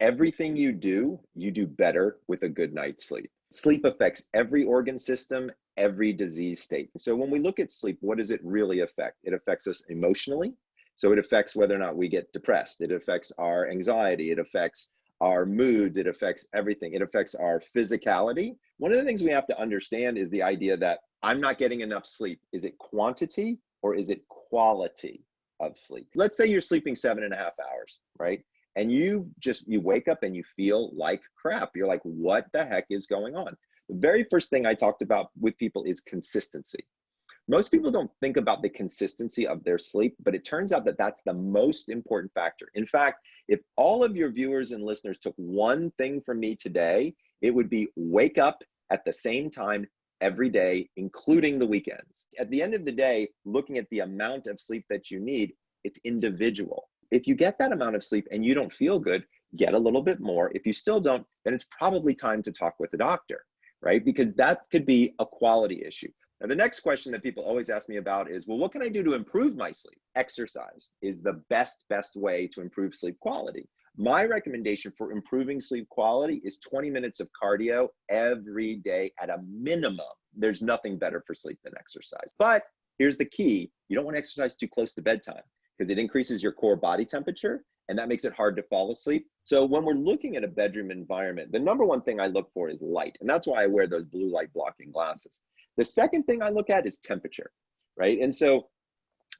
everything you do, you do better with a good night's sleep. Sleep affects every organ system, every disease state. So when we look at sleep, what does it really affect? It affects us emotionally. So it affects whether or not we get depressed. It affects our anxiety. It affects our moods. It affects everything. It affects our physicality. One of the things we have to understand is the idea that I'm not getting enough sleep. Is it quantity or is it quality of sleep? Let's say you're sleeping seven and a half hours, right? And you just you wake up and you feel like crap. You're like what the heck is going on? The very first thing i talked about with people is consistency. Most people don't think about the consistency of their sleep but it turns out that that's the most important factor. In fact if all of your viewers and listeners took one thing from me today it would be wake up at the same time every day including the weekends. At the end of the day looking at the amount of sleep that you need it's individual if you get that amount of sleep and you don't feel good, get a little bit more. If you still don't, then it's probably time to talk with a doctor, right? Because that could be a quality issue. Now, the next question that people always ask me about is, well, what can I do to improve my sleep? Exercise is the best, best way to improve sleep quality. My recommendation for improving sleep quality is 20 minutes of cardio every day at a minimum. There's nothing better for sleep than exercise. But here's the key you don't want to exercise too close to bedtime because it increases your core body temperature and that makes it hard to fall asleep. So when we're looking at a bedroom environment, the number one thing I look for is light. And that's why I wear those blue light blocking glasses. The second thing I look at is temperature, right? And so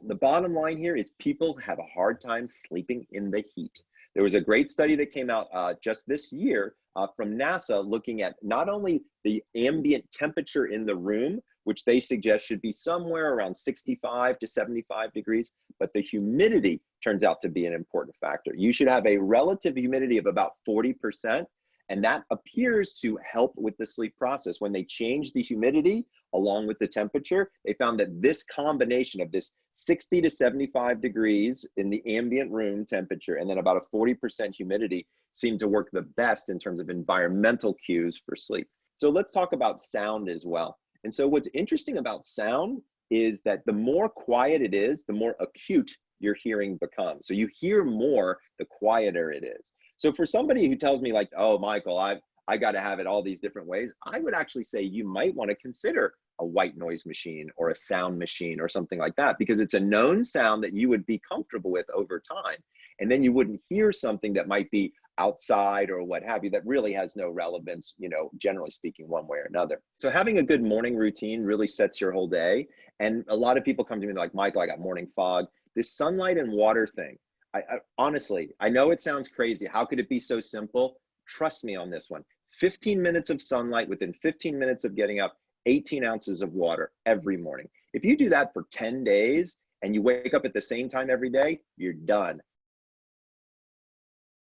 the bottom line here is people have a hard time sleeping in the heat. There was a great study that came out uh, just this year uh, from NASA looking at not only the ambient temperature in the room, which they suggest should be somewhere around 65 to 75 degrees, but the humidity turns out to be an important factor. You should have a relative humidity of about 40%, and that appears to help with the sleep process. When they change the humidity along with the temperature, they found that this combination of this 60 to 75 degrees in the ambient room temperature and then about a 40% humidity seemed to work the best in terms of environmental cues for sleep. So let's talk about sound as well. And so what's interesting about sound is that the more quiet it is, the more acute your hearing becomes. So you hear more the quieter it is. So for somebody who tells me like, oh, Michael, I've, I got to have it all these different ways, I would actually say you might want to consider a white noise machine or a sound machine or something like that because it's a known sound that you would be comfortable with over time. And then you wouldn't hear something that might be outside or what have you that really has no relevance, you know, generally speaking, one way or another. So having a good morning routine really sets your whole day. And a lot of people come to me like, Michael, I got morning fog. This sunlight and water thing, I, I honestly, I know it sounds crazy. How could it be so simple? Trust me on this one. 15 minutes of sunlight within 15 minutes of getting up, 18 ounces of water every morning. If you do that for 10 days and you wake up at the same time every day, you're done.